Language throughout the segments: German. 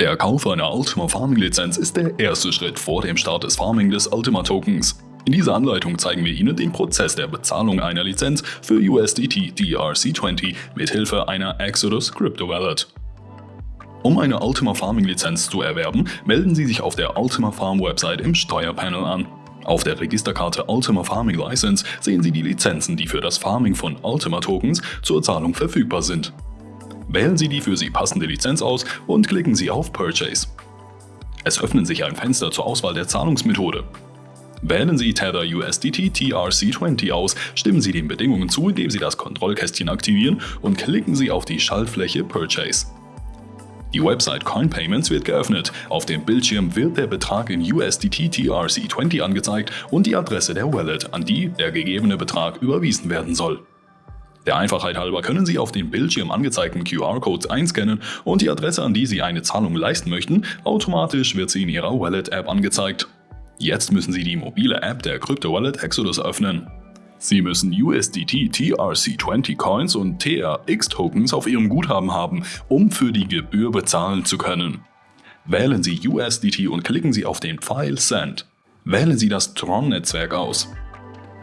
Der Kauf einer Ultima Farming Lizenz ist der erste Schritt vor dem Start des Farming des Ultima Tokens. In dieser Anleitung zeigen wir Ihnen den Prozess der Bezahlung einer Lizenz für USDT DRC20 mit Hilfe einer Exodus Crypto Wallet. Um eine Ultima Farming Lizenz zu erwerben, melden Sie sich auf der Ultima Farm Website im Steuerpanel an. Auf der Registerkarte Ultima Farming License sehen Sie die Lizenzen, die für das Farming von Ultima Tokens zur Zahlung verfügbar sind. Wählen Sie die für Sie passende Lizenz aus und klicken Sie auf Purchase. Es öffnet sich ein Fenster zur Auswahl der Zahlungsmethode. Wählen Sie Tether USDT TRC20 aus, stimmen Sie den Bedingungen zu, indem Sie das Kontrollkästchen aktivieren und klicken Sie auf die Schaltfläche Purchase. Die Website CoinPayments wird geöffnet. Auf dem Bildschirm wird der Betrag in USDT TRC20 angezeigt und die Adresse der Wallet, an die der gegebene Betrag überwiesen werden soll. Der Einfachheit halber können Sie auf dem Bildschirm angezeigten QR-Code einscannen und die Adresse, an die Sie eine Zahlung leisten möchten, automatisch wird sie in Ihrer Wallet-App angezeigt. Jetzt müssen Sie die mobile App der Crypto-Wallet Exodus öffnen. Sie müssen USDT TRC20 Coins und TRX Tokens auf Ihrem Guthaben haben, um für die Gebühr bezahlen zu können. Wählen Sie USDT und klicken Sie auf den Pfeil Send. Wählen Sie das Tron-Netzwerk aus.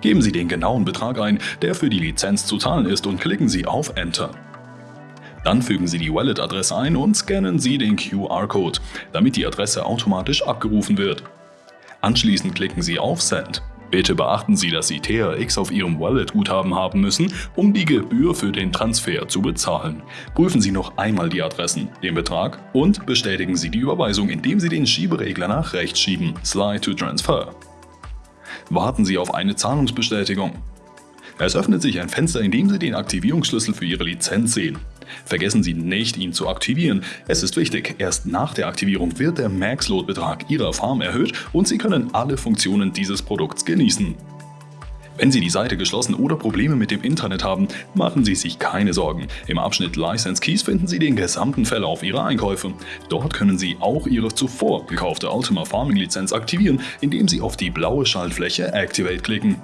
Geben Sie den genauen Betrag ein, der für die Lizenz zu zahlen ist und klicken Sie auf Enter. Dann fügen Sie die Wallet-Adresse ein und scannen Sie den QR-Code, damit die Adresse automatisch abgerufen wird. Anschließend klicken Sie auf Send. Bitte beachten Sie, dass Sie TRX auf Ihrem Wallet-Guthaben haben müssen, um die Gebühr für den Transfer zu bezahlen. Prüfen Sie noch einmal die Adressen, den Betrag und bestätigen Sie die Überweisung, indem Sie den Schieberegler nach rechts schieben, Slide to Transfer warten Sie auf eine Zahlungsbestätigung. Es öffnet sich ein Fenster, in dem Sie den Aktivierungsschlüssel für Ihre Lizenz sehen. Vergessen Sie nicht, ihn zu aktivieren. Es ist wichtig, erst nach der Aktivierung wird der Max-Load-Betrag Ihrer Farm erhöht und Sie können alle Funktionen dieses Produkts genießen. Wenn Sie die Seite geschlossen oder Probleme mit dem Internet haben, machen Sie sich keine Sorgen. Im Abschnitt License Keys finden Sie den gesamten Verlauf Ihrer Einkäufe. Dort können Sie auch Ihre zuvor gekaufte Ultima Farming Lizenz aktivieren, indem Sie auf die blaue Schaltfläche Activate klicken.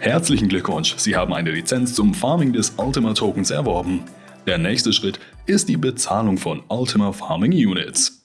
Herzlichen Glückwunsch, Sie haben eine Lizenz zum Farming des Ultima Tokens erworben. Der nächste Schritt ist die Bezahlung von Ultima Farming Units.